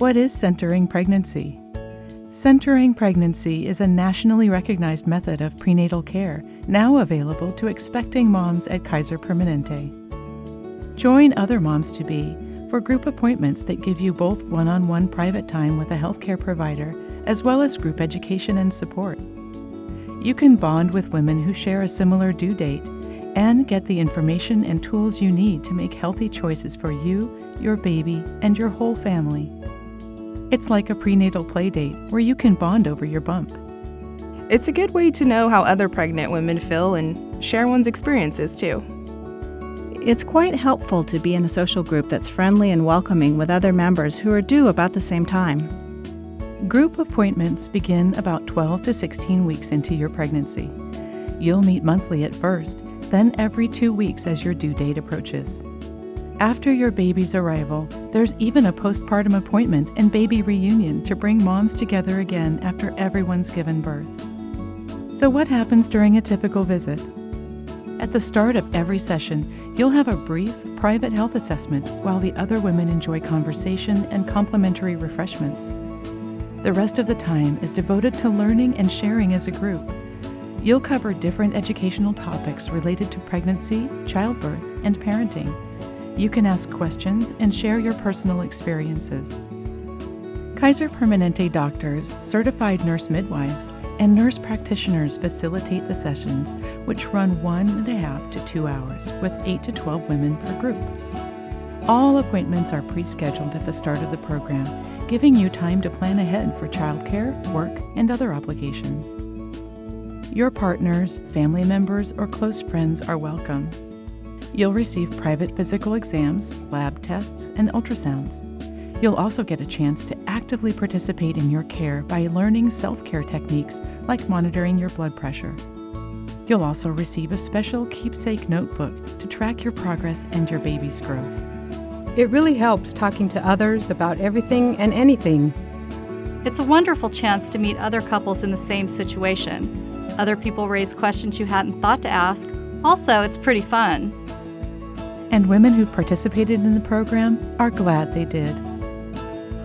What is centering pregnancy? Centering pregnancy is a nationally recognized method of prenatal care now available to expecting moms at Kaiser Permanente. Join other moms to be for group appointments that give you both one on one private time with a healthcare provider as well as group education and support. You can bond with women who share a similar due date and get the information and tools you need to make healthy choices for you, your baby, and your whole family. It's like a prenatal play date where you can bond over your bump. It's a good way to know how other pregnant women feel and share one's experiences too. It's quite helpful to be in a social group that's friendly and welcoming with other members who are due about the same time. Group appointments begin about 12 to 16 weeks into your pregnancy. You'll meet monthly at first, then every two weeks as your due date approaches. After your baby's arrival, there's even a postpartum appointment and baby reunion to bring moms together again after everyone's given birth. So, what happens during a typical visit? At the start of every session, you'll have a brief, private health assessment while the other women enjoy conversation and complimentary refreshments. The rest of the time is devoted to learning and sharing as a group. You'll cover different educational topics related to pregnancy, childbirth, and parenting you can ask questions and share your personal experiences. Kaiser Permanente doctors, certified nurse midwives, and nurse practitioners facilitate the sessions, which run one and a half to two hours with 8 to 12 women per group. All appointments are pre scheduled at the start of the program, giving you time to plan ahead for childcare, work, and other obligations. Your partners, family members, or close friends are welcome. You'll receive private physical exams, lab tests, and ultrasounds. You'll also get a chance to actively participate in your care by learning self care techniques like monitoring your blood pressure. You'll also receive a special keepsake notebook to track your progress and your baby's growth. It really helps talking to others about everything and anything. It's a wonderful chance to meet other couples in the same situation. Other people raise questions you hadn't thought to ask. Also, it's pretty fun and women who participated in the program are glad they did.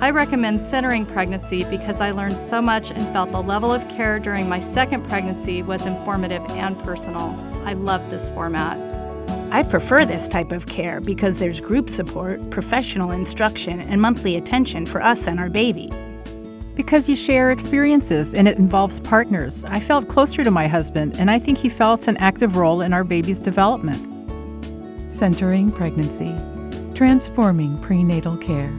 I recommend centering pregnancy because I learned so much and felt the level of care during my second pregnancy was informative and personal. I love this format. I prefer this type of care because there's group support, professional instruction, and monthly attention for us and our baby. Because you share experiences and it involves partners. I felt closer to my husband, and I think he felt an active role in our baby's development. Centering Pregnancy, Transforming Prenatal Care.